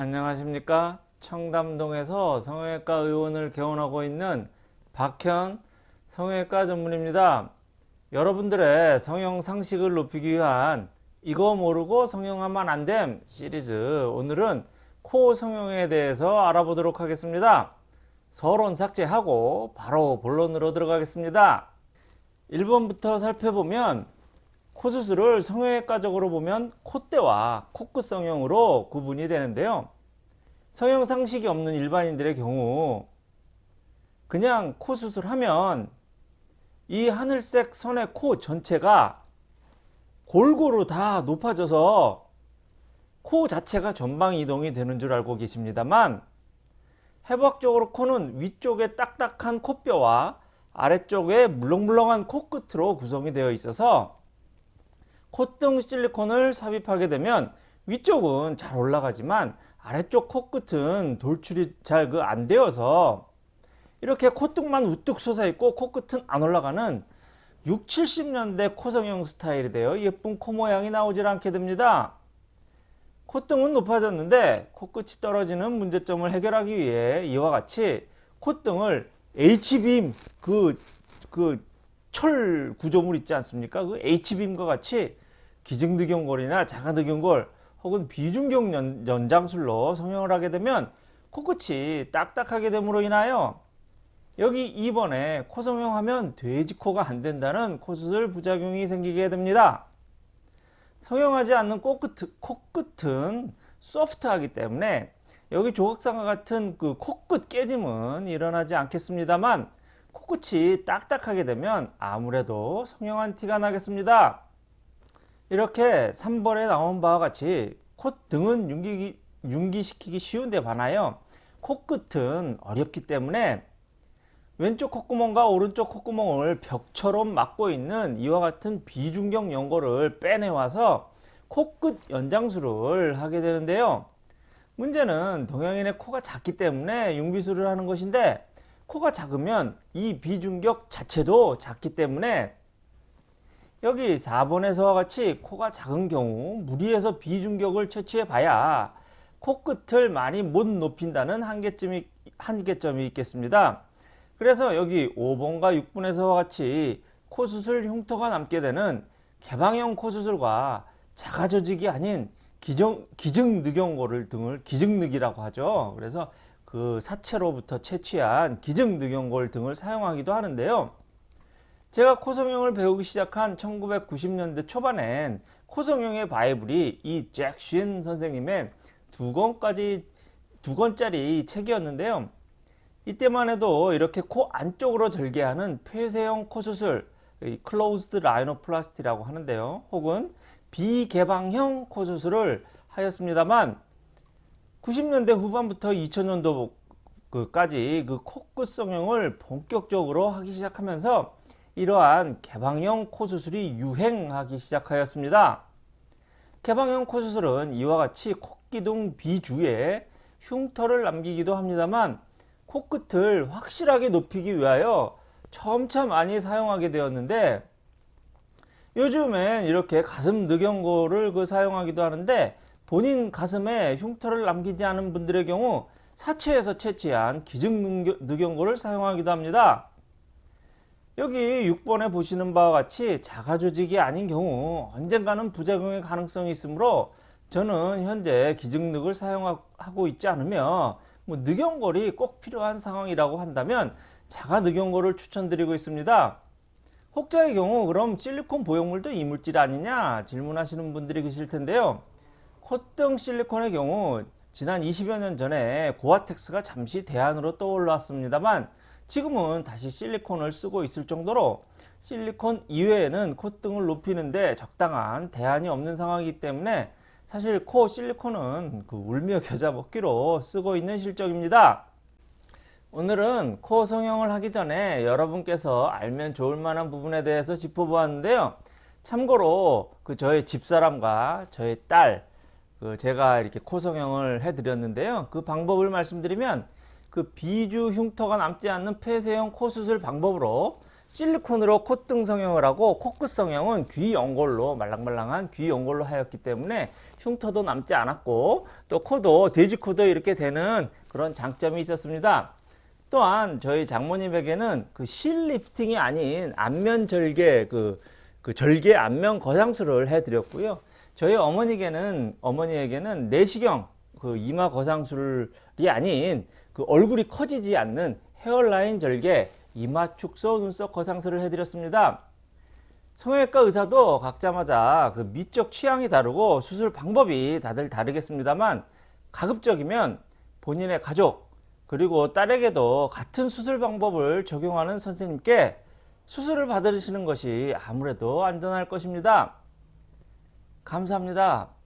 안녕하십니까? 청담동에서 성형외과 의원을 개원하고 있는 박현 성형외과 전문입니다. 여러분들의 성형 상식을 높이기 위한 이거 모르고 성형하면 안됨 시리즈. 오늘은 코 성형에 대해서 알아보도록 하겠습니다. 서론 삭제하고 바로 본론으로 들어가겠습니다. 1번부터 살펴보면 코 수술을 성형외과적으로 보면 콧대와 코끝 성형으로 구분이 되는데요. 성형 상식이 없는 일반인들의 경우 그냥 코 수술하면 이 하늘색 선의 코 전체가 골고루 다 높아져서 코 자체가 전방 이동이 되는 줄 알고 계십니다만 해부학적으로 코는 위쪽에 딱딱한 콧뼈와 아래쪽에 물렁물렁한 코끝으로 구성이 되어 있어서 콧등 실리콘을 삽입하게 되면 위쪽은 잘 올라가지만 아래쪽 코끝은 돌출이 잘 그 안 되어서 이렇게 콧등만 우뚝 솟아있고 코끝은 안 올라가는 6, 70년대 코성형 스타일이 되어 예쁜 코 모양이 나오질 않게 됩니다. 콧등은 높아졌는데 코끝이 떨어지는 문제점을 해결하기 위해 이와 같이 콧등을 H빔 그, 그 철 구조물 있지 않습니까? 그 H빔과 같이 기증늑연골이나 자가늑연골 혹은 비중격 연장술로 성형을 하게 되면 코끝이 딱딱하게 됨으로 인하여 여기 2번에 코 성형하면 돼지코가 안 된다는 코수술 부작용이 생기게 됩니다. 성형하지 않는 코끝, 코끝은 소프트하기 때문에 여기 조각상과 같은 그 코끝 깨짐은 일어나지 않겠습니다만 코끝이 딱딱하게 되면 아무래도 성형한 티가 나겠습니다. 이렇게 3번에 나온 바와 같이 콧등은 윤기, 윤기시키기 쉬운데 반하여 코끝은 어렵기 때문에 왼쪽 콧구멍과 오른쪽 콧구멍을 벽처럼 막고 있는 이와 같은 비중격 연골을 빼내와서 코끝 연장술을 하게 되는데요. 문제는 동양인의 코가 작기 때문에 융비술을 하는 것인데 코가 작으면 이 비중격 자체도 작기 때문에 여기 4번에서와 같이 코가 작은 경우 무리해서 비중격을 채취해 봐야 코끝을 많이 못 높인다는 한계점이, 한계점이 있겠습니다. 그래서 여기 5번과 6번에서와 같이 코수술 흉터가 남게 되는 개방형 코수술과 자가조직이 아닌 기정, 기증늑연골을 등을 기증늑이라고 하죠. 그래서 그 사체로부터 채취한 기증늑연골 등을 사용하기도 하는데요. 제가 코성형을 배우기 시작한 1990년대 초반엔 코성형의 바이블이 이 잭 쉰 선생님의 두 권까지 두 권짜리 책이었는데요. 이때만 해도 이렇게 코 안쪽으로 절개하는 폐쇄형 코수술 closed rhinoplasty라고 하는데요. 혹은 비개방형 코수술을 하였습니다만 90년대 후반부터 2000년도까지 그 코끝 성형을 본격적으로 하기 시작하면서 이러한 개방형 코 수술이 유행하기 시작하였습니다. 개방형 코 수술은 이와 같이 콧기둥 비주에 흉터를 남기기도 합니다만 코끝을 확실하게 높이기 위하여 점차 많이 사용하게 되었는데 요즘엔 이렇게 가슴 늑연골을 그 사용하기도 하는데 본인 가슴에 흉터를 남기지 않은 분들의 경우 사체에서 채취한 기증 늑연골을 사용하기도 합니다. 여기 6번에 보시는 바와 같이 자가조직이 아닌 경우 언젠가는 부작용의 가능성이 있으므로 저는 현재 기증늑을 사용하고 있지 않으며 뭐 늑연골이 꼭 필요한 상황이라고 한다면 자가늑연골을 추천드리고 있습니다. 혹자의 경우 그럼 실리콘 보형물도 이물질 아니냐 질문하시는 분들이 계실 텐데요. 콧등 실리콘의 경우 지난 20여 년 전에 고아텍스가 잠시 대안으로 떠올랐습니다만 지금은 다시 실리콘을 쓰고 있을 정도로 실리콘 이외에는 콧등을 높이는데 적당한 대안이 없는 상황이기 때문에 사실 코 실리콘은 그 울며 겨자 먹기로 쓰고 있는 실적입니다. 오늘은 코 성형을 하기 전에 여러분께서 알면 좋을 만한 부분에 대해서 짚어보았는데요. 참고로 그 저의 집사람과 저의 딸, 그 제가 이렇게 코 성형을 해드렸는데요. 그 방법을 말씀드리면 그 비주 흉터가 남지 않는 폐쇄형 코 수술 방법으로 실리콘으로 콧등 성형을 하고 코끝 성형은 귀 연골로 말랑말랑한 귀 연골로 하였기 때문에 흉터도 남지 않았고 또 코도 돼지코도 이렇게 되는 그런 장점이 있었습니다. 또한 저희 장모님에게는 그 실 리프팅이 아닌 안면 절개 그, 그 절개 안면 거상술을 해드렸고요. 저희 어머니에게는 어머니에게는 내시경 그 이마 거상술이 아닌 그 얼굴이 커지지 않는 헤어라인 절개 이마 축소 눈썹 거상술을 해드렸습니다. 성형외과 의사도 각자마다 그 미적 취향이 다르고 수술 방법이 다들 다르겠습니다만 가급적이면 본인의 가족 그리고 딸에게도 같은 수술 방법을 적용하는 선생님께 수술을 받으시는 것이 아무래도 안전할 것입니다. 감사합니다.